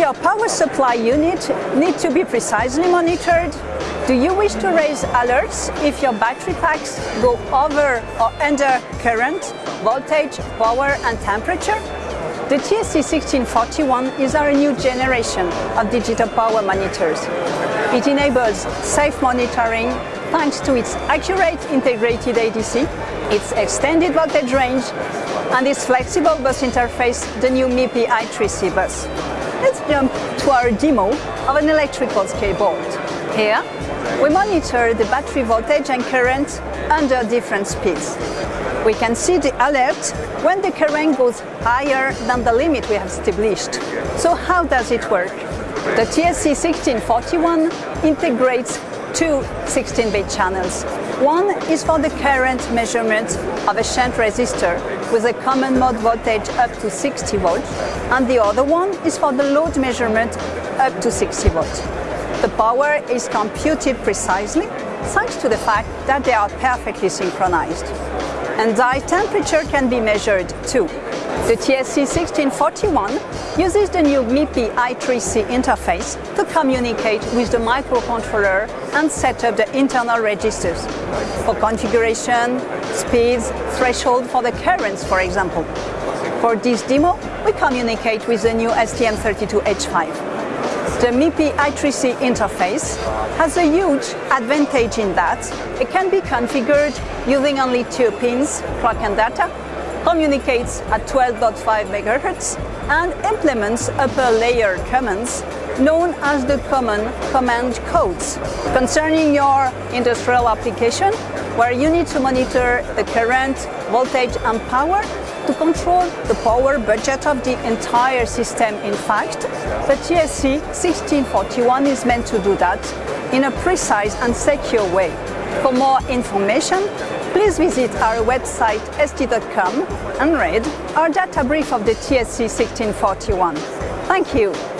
your power supply unit need to be precisely monitored? Do you wish to raise alerts if your battery packs go over or under current, voltage, power and temperature? The TSC1641 is our new generation of digital power monitors. It enables safe monitoring thanks to its accurate integrated ADC, its extended voltage range and its flexible bus interface, the new MIPI I3C bus. Let's jump to our demo of an electrical skateboard. Here, we monitor the battery voltage and current under different speeds. We can see the alert when the current goes higher than the limit we have established. So how does it work? The TSC1641 integrates two 16-bit channels. One is for the current measurement of a shunt resistor with a common mode voltage up to 60 volts, and the other one is for the load measurement up to 60 volts. The power is computed precisely thanks to the fact that they are perfectly synchronized. And die temperature can be measured too. The TSC1641 uses the new MIPI I3C interface to communicate with the microcontroller and set up the internal registers for configuration, speeds, threshold for the currents, for example. For this demo, we communicate with the new STM32H5. The MIPI I3C interface has a huge advantage in that it can be configured using only two pins, clock and data, communicates at 12.5 MHz and implements upper layer commands known as the common command codes. Concerning your industrial application, where you need to monitor the current, voltage and power to control the power budget of the entire system in fact, the TSC 1641 is meant to do that in a precise and secure way. For more information, please visit our website st.com and read our data brief of the TSC 1641. Thank you.